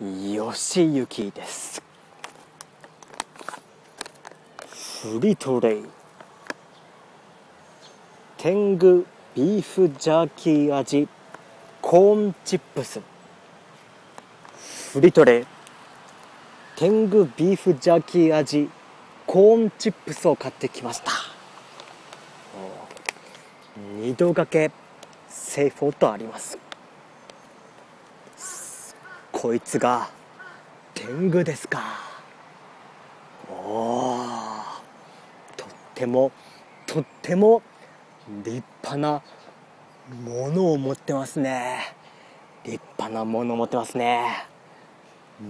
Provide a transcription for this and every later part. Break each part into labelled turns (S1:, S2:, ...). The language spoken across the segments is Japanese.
S1: 吉行です。フリトレイ。天狗ビーフジャーキー味。コーンチップス。フリトレイ。天狗ビーフジャーキー味。コーンチップスを買ってきました。二度掛けセーフォーとあります。こいつが天狗ですか。おとってもとっても立派なものを持ってますね。立派なものを持ってますね。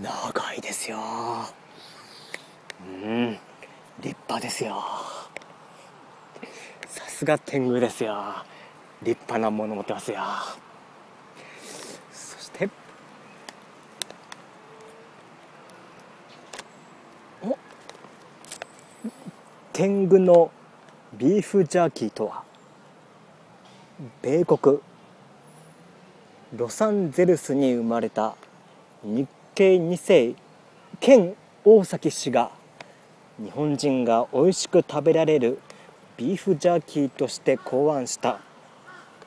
S1: 長いですよ。うん。立派ですよ。さすが天狗ですよ。立派なもの持ってますよそしてお天狗のビーフジャーキーとは米国ロサンゼルスに生まれた日系2世兼大崎氏が日本人が美味しく食べられるビーフジャーキーとして考案した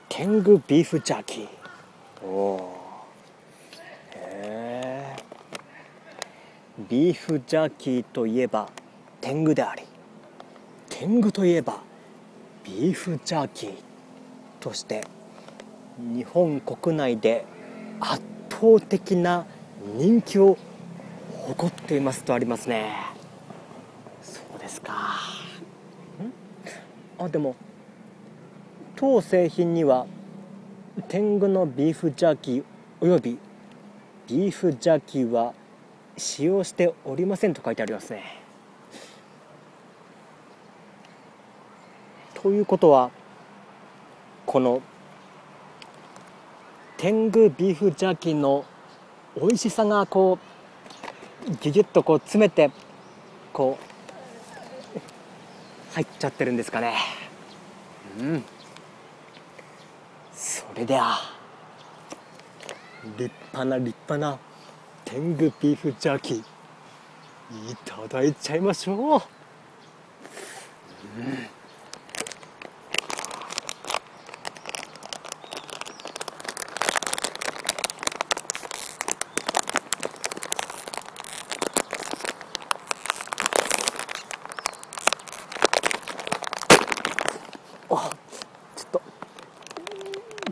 S1: 天狗ビーフジャーキーおへえビーフジャーキーといえば天狗であり。天狗といえばビーフジャーキーとして日本国内で圧倒的な人気を誇っていますとありますね。そうですか。あでも当製品には天狗のビーフジャーキーおよびビーフジャーキーは使用しておりませんと書いてありますね。ということはこの天狗ビーフジャーキーの美味しさがこうギュギュッとこう詰めてこう入っちゃってるんですかね。うん。それでは立派な立派な天狗ビーフジャーキーいただいちゃいましょう、うん。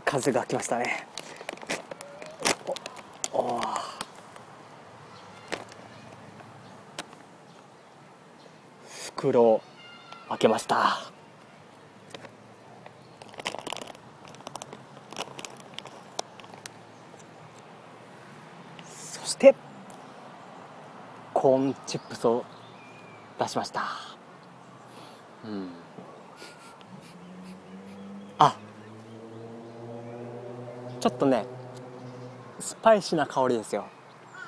S1: 風が来ましたね。お袋を開けました。そしてコーンチップスを出しました。うん。ちょっとねスパイシーな香りですよ。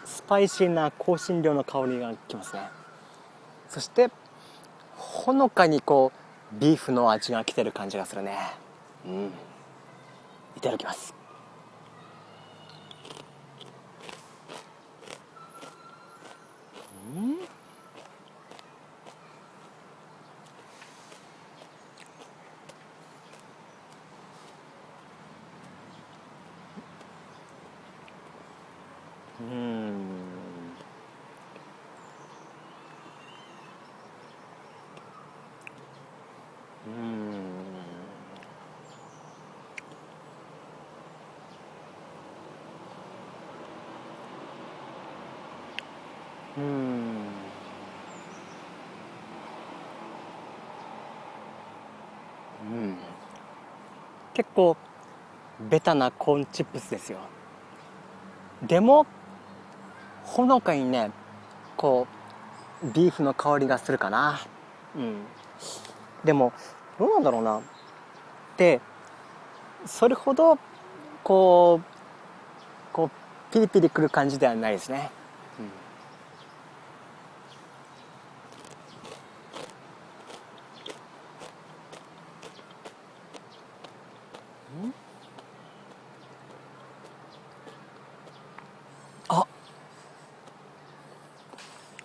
S1: スパイシーな香辛料の香りがきますね。そしてほのかにこうビーフの味が来てる感じがするね。うん。いただきます。うん。うん。うん。うん。結構ベタなコーンチップスですよでもほのかにねこうビーフの香りがするかな。うん。でもどうなんだろうな。でそれほどこうこうピリピリくる感じではないですね、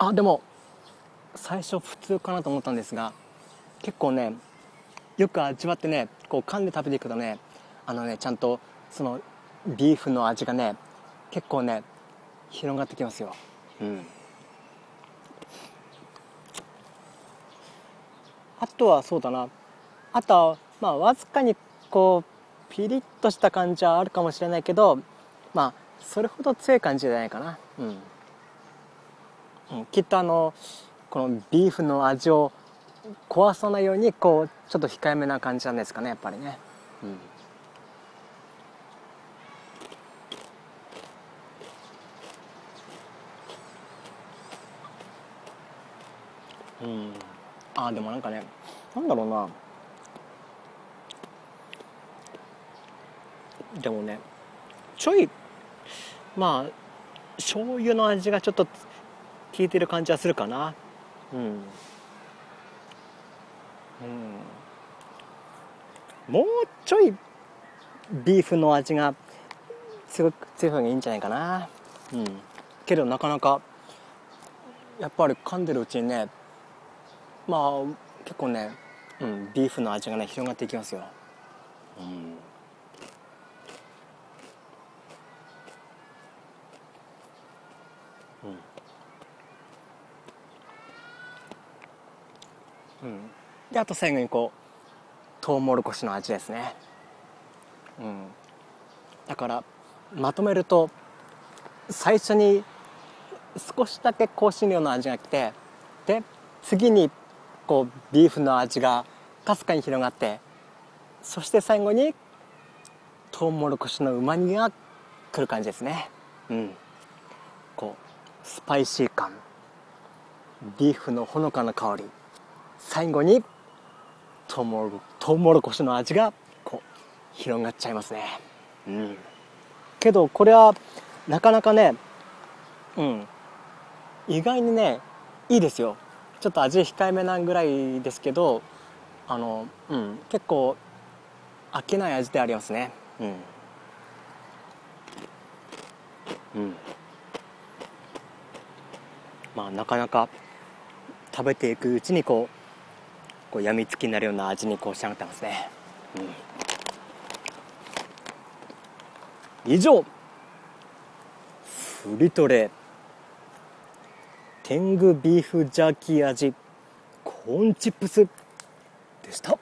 S1: あでも最初普通かなと思ったんですが結構ねよく味わってねこう噛んで食べていくとねあのねちゃんとそのビーフの味がね結構ね広がってきますよ。うん。あとはそうだな。あとはまあわずかにこうピリッとした感じはあるかもしれないけどまあそれほど強い感じじゃないかな。うん、うん、きっとあのこのビーフの味を壊さないようにこうちょっと控えめな感じなんですかねやっぱりね。うん、うん、あでもなんかねなんだろうな。でもねちょいまあ醤油の味がちょっと効いてる感じはするかな。うん。うん、もうちょいビーフの味が強強い方がいいんじゃないかな。うん。けどなかなかやっぱり噛んでるうちにねまあ結構ね、うん、ビーフの味がね広がっていきますよ。うん。うん。であと最後にこうトウモロコシの味ですね。うん。だからまとめると最初に少しだけ香辛料の味が来てで次にこうビーフの味がかすかに広がってそして最後にトウモロコシのうまみが来る感じですね。うん。こうスパイシー感。ビーフのほのかな香り。最後にトウモロトウモロコシの味がこう広がっちゃいますね。うん。けどこれはなかなかねうん。意外にねいいですよ。ちょっと味控えめなぐらいですけどあのうん。結構飽きない味でありますね。うん。うん。まあなかなか食べていくうちにこうこうやみつきになるような味にこう仕上がってますね、うん、以上。フリトレ。天狗ビーフジャーキー味。コーンチップス。でした。